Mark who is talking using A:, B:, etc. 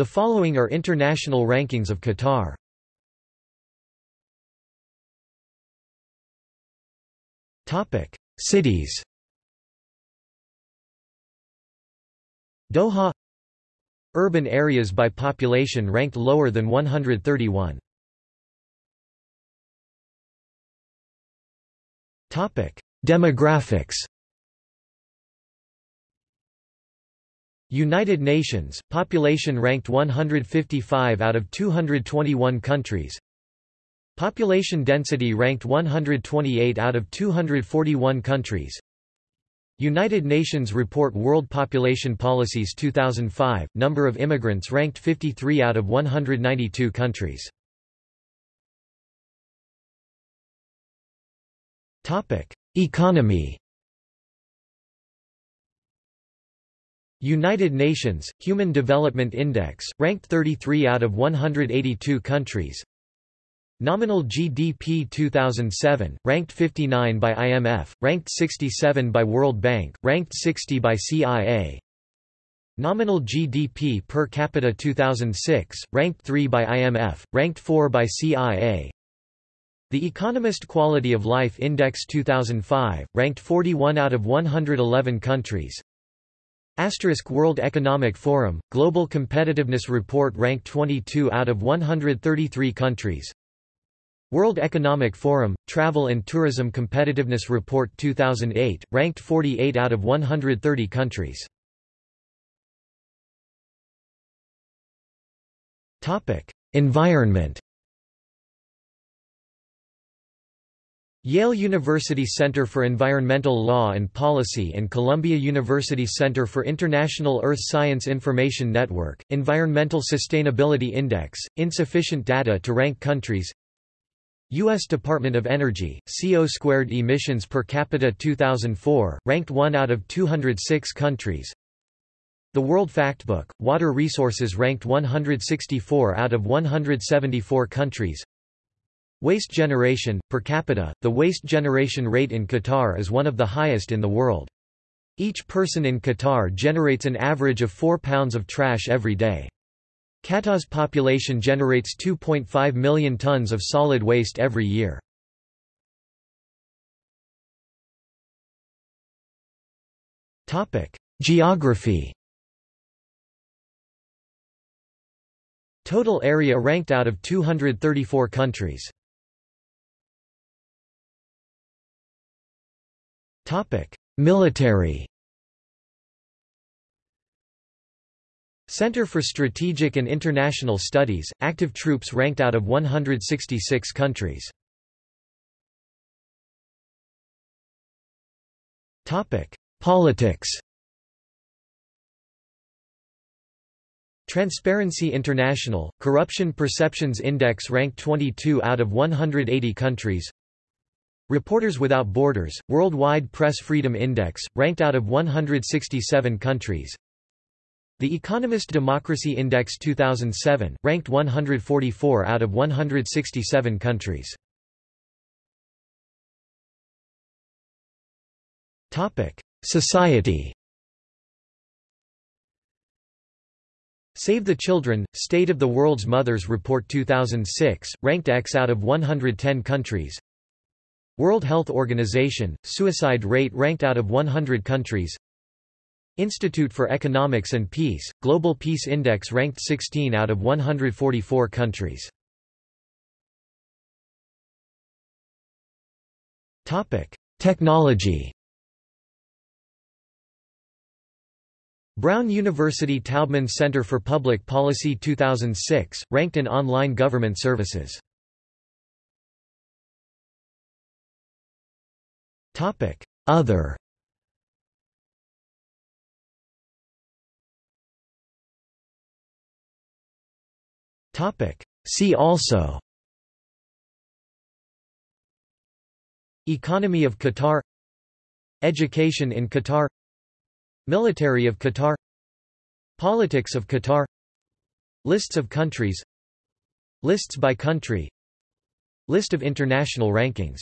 A: The following are international rankings of Qatar. Topic: Cities. Doha Urban areas by population ranked lower than 131. Topic: Demographics. United Nations, population ranked 155 out of 221 countries. Population density ranked 128 out of 241 countries. United Nations Report World Population Policies 2005, number of immigrants ranked 53 out of 192 countries. Economy United Nations, Human Development Index, ranked 33 out of 182 countries. Nominal GDP 2007, ranked 59 by IMF, ranked 67 by World Bank, ranked 60 by CIA Nominal GDP per capita 2006, ranked 3 by IMF, ranked 4 by CIA The Economist Quality of Life Index 2005, ranked 41 out of 111 countries Asterisk World Economic Forum, Global Competitiveness Report ranked 22 out of 133 countries World Economic Forum, Travel and Tourism Competitiveness Report 2008, ranked 48 out of 130 countries. Environment Yale University Center for Environmental Law and Policy and Columbia University Center for International Earth Science Information Network, Environmental Sustainability Index, insufficient data to rank countries U.S. Department of Energy, CO squared emissions per capita 2004, ranked 1 out of 206 countries The World Factbook, water resources ranked 164 out of 174 countries Waste generation, per capita, the waste generation rate in Qatar is one of the highest in the world. Each person in Qatar generates an average of 4 pounds of trash every day. Qatar's population generates 2.5 million tons of solid waste every year. Geography Total area ranked out of 234 countries Military Center for Strategic and International Studies, active troops ranked out of 166 countries. Politics Transparency International, Corruption Perceptions Index ranked 22 out of 180 countries Reporters Without Borders, Worldwide Press Freedom Index, ranked out of 167 countries. The Economist Democracy Index 2007, ranked 144 out of 167 countries. Society. Save the Children, State of the World's Mothers Report 2006, ranked X out of 110 countries World Health Organization, suicide rate ranked out of 100 countries. Institute for Economics and Peace, Global Peace Index ranked 16 out of 144 countries. Technology. Brown University Taubman Center for Public Policy 2006, ranked in online government services Other. See also. Economy of Qatar. Education in Qatar. Military of Qatar. Politics of Qatar. Lists of countries. Lists by country. List of international rankings